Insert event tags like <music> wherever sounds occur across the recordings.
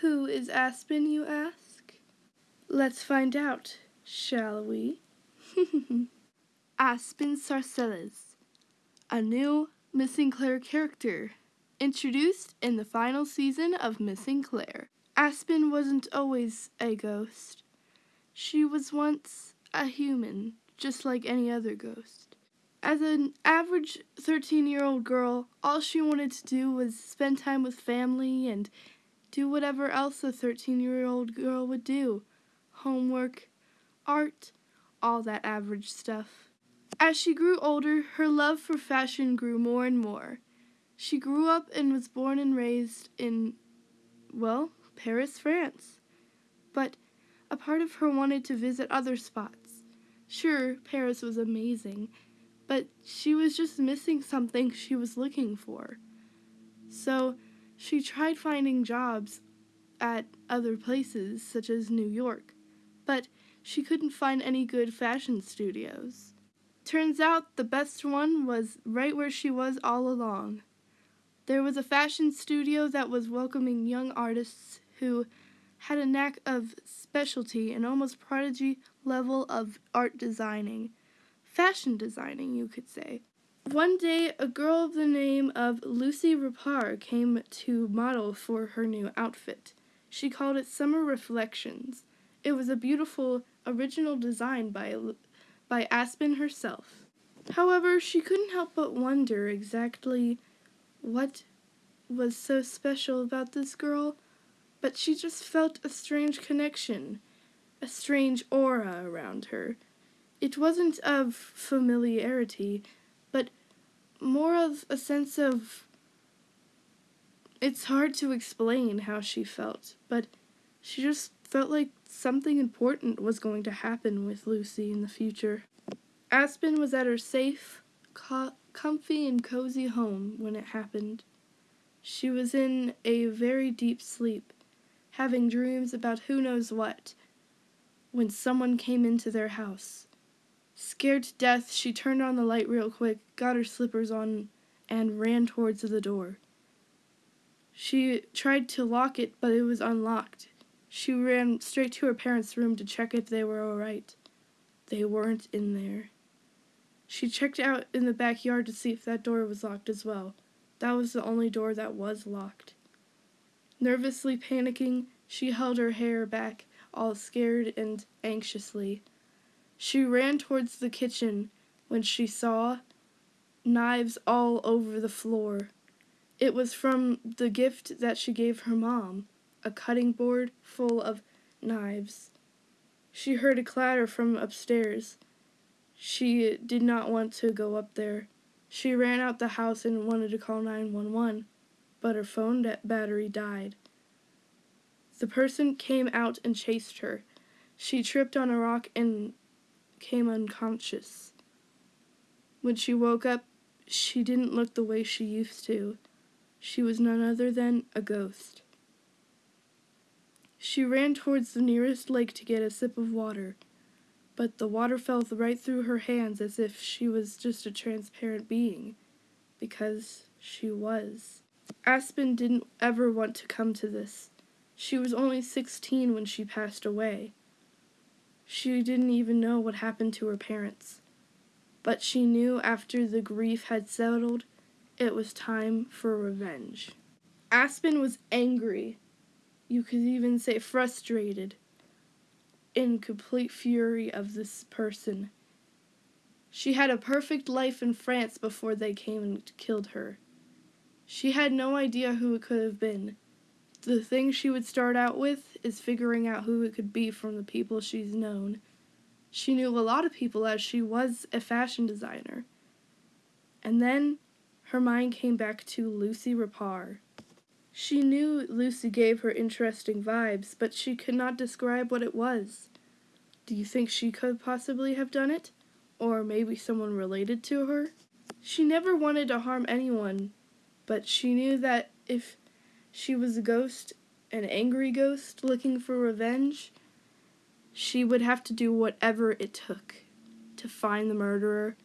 Who is Aspen, you ask? Let's find out, shall we? <laughs> Aspen Sarcelles, a new Missing Claire character, introduced in the final season of Missing Claire. Aspen wasn't always a ghost. She was once a human, just like any other ghost. As an average 13 year old girl, all she wanted to do was spend time with family and do whatever else a 13 year old girl would do homework, art, all that average stuff. As she grew older, her love for fashion grew more and more. She grew up and was born and raised in, well, Paris, France. But a part of her wanted to visit other spots. Sure, Paris was amazing, but she was just missing something she was looking for. So she tried finding jobs at other places, such as New York, but she couldn't find any good fashion studios. Turns out the best one was right where she was all along. There was a fashion studio that was welcoming young artists who had a knack of specialty and almost prodigy level of art designing. Fashion designing, you could say. One day, a girl of the name of Lucy Rapar came to model for her new outfit. She called it Summer Reflections. It was a beautiful, original design by, by Aspen herself. However, she couldn't help but wonder exactly what was so special about this girl but she just felt a strange connection, a strange aura around her. It wasn't of familiarity, more of a sense of. It's hard to explain how she felt, but she just felt like something important was going to happen with Lucy in the future. Aspen was at her safe, co- comfy, and cozy home when it happened. She was in a very deep sleep having dreams about who knows what, when someone came into their house. Scared to death, she turned on the light real quick, got her slippers on, and ran towards the door. She tried to lock it, but it was unlocked. She ran straight to her parents' room to check if they were all right. They weren't in there. She checked out in the backyard to see if that door was locked as well. That was the only door that was locked. Nervously panicking, she held her hair back, all scared and anxiously. She ran towards the kitchen when she saw knives all over the floor. It was from the gift that she gave her mom, a cutting board full of knives. She heard a clatter from upstairs. She did not want to go up there. She ran out the house and wanted to call 911 but her phone battery died. The person came out and chased her. She tripped on a rock and came unconscious. When she woke up, she didn't look the way she used to. She was none other than a ghost. She ran towards the nearest lake to get a sip of water, but the water fell right through her hands as if she was just a transparent being, because she was. Aspen didn't ever want to come to this. She was only 16 when she passed away. She didn't even know what happened to her parents. But she knew after the grief had settled, it was time for revenge. Aspen was angry. You could even say frustrated. In complete fury of this person. She had a perfect life in France before they came and killed her. She had no idea who it could have been. The thing she would start out with is figuring out who it could be from the people she's known. She knew a lot of people as she was a fashion designer. And then her mind came back to Lucy Rapar. She knew Lucy gave her interesting vibes, but she could not describe what it was. Do you think she could possibly have done it? Or maybe someone related to her? She never wanted to harm anyone, but she knew that if she was a ghost, an angry ghost looking for revenge, she would have to do whatever it took to find the murderer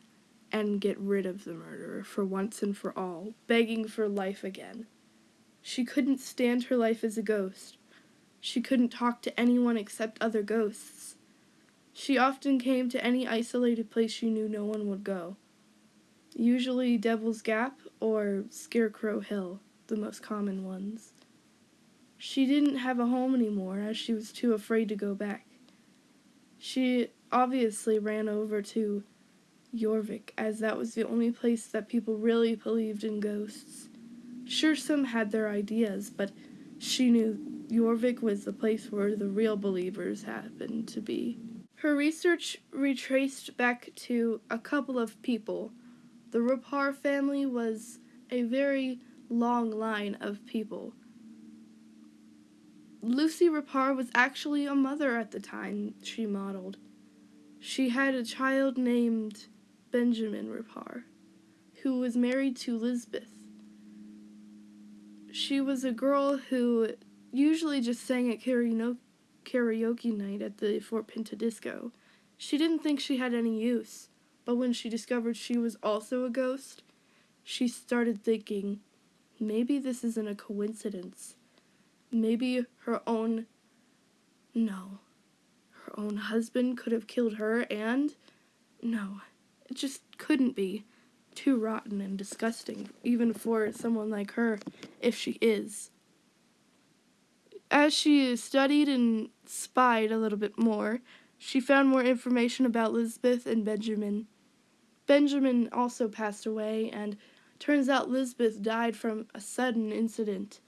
and get rid of the murderer for once and for all, begging for life again. She couldn't stand her life as a ghost. She couldn't talk to anyone except other ghosts. She often came to any isolated place she knew no one would go. Usually Devil's Gap or Scarecrow Hill, the most common ones. She didn't have a home anymore as she was too afraid to go back. She obviously ran over to Jorvik as that was the only place that people really believed in ghosts. Sure, some had their ideas, but she knew Jorvik was the place where the real believers happened to be. Her research retraced back to a couple of people. The Rapar family was a very long line of people. Lucy Rapar was actually a mother at the time she modeled. She had a child named Benjamin Rapar, who was married to Lisbeth. She was a girl who usually just sang at karaoke night at the Fort Pinta Disco. She didn't think she had any use, but when she discovered she was also a ghost, she started thinking, maybe this isn't a coincidence. Maybe her own. No. Her own husband could have killed her, and. No, it just couldn't be too rotten and disgusting, even for someone like her, if she is. As she studied and spied a little bit more, she found more information about Lisbeth and Benjamin. Benjamin also passed away, and turns out Lisbeth died from a sudden incident.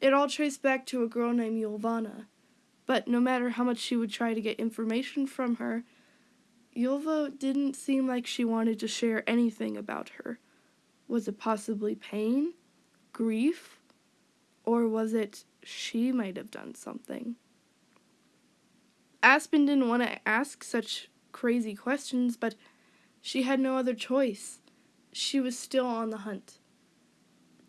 It all traced back to a girl named Yolvana, but no matter how much she would try to get information from her, Yulva didn't seem like she wanted to share anything about her. Was it possibly pain? Grief? Or was it she might have done something? Aspen didn't want to ask such crazy questions, but she had no other choice. She was still on the hunt.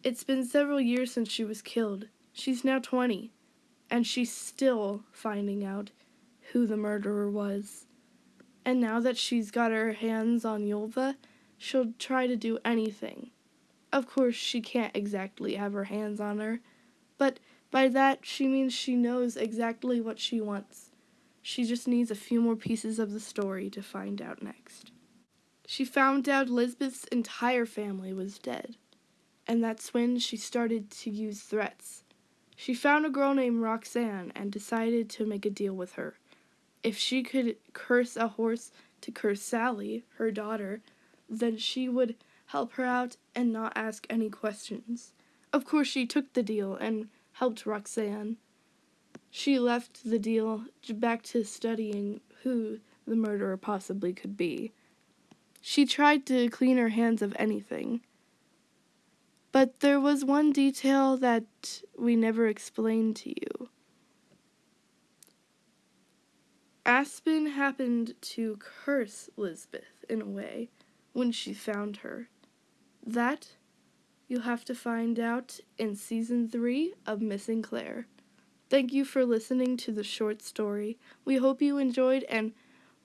It's been several years since she was killed. She's now 20, and she's still finding out who the murderer was. And now that she's got her hands on Yulva, she'll try to do anything. Of course, she can't exactly have her hands on her, but by that she means she knows exactly what she wants. She just needs a few more pieces of the story to find out next. She found out Lisbeth's entire family was dead, and that's when she started to use threats. She found a girl named Roxanne and decided to make a deal with her. If she could curse a horse to curse Sally, her daughter, then she would help her out and not ask any questions. Of course, she took the deal and helped Roxanne. She left the deal back to studying who the murderer possibly could be. She tried to clean her hands of anything. But there was one detail that we never explained to you. Aspen happened to curse Lisbeth in a way when she found her. That you'll have to find out in season 3 of Missing Claire. Thank you for listening to the short story. We hope you enjoyed and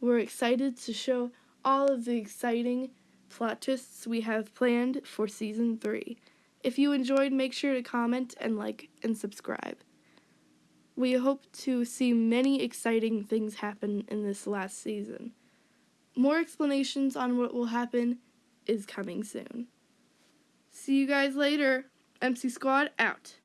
we're excited to show all of the exciting plot twists we have planned for season 3. If you enjoyed, make sure to comment and like and subscribe. We hope to see many exciting things happen in this last season. More explanations on what will happen is coming soon. See you guys later. MC Squad out.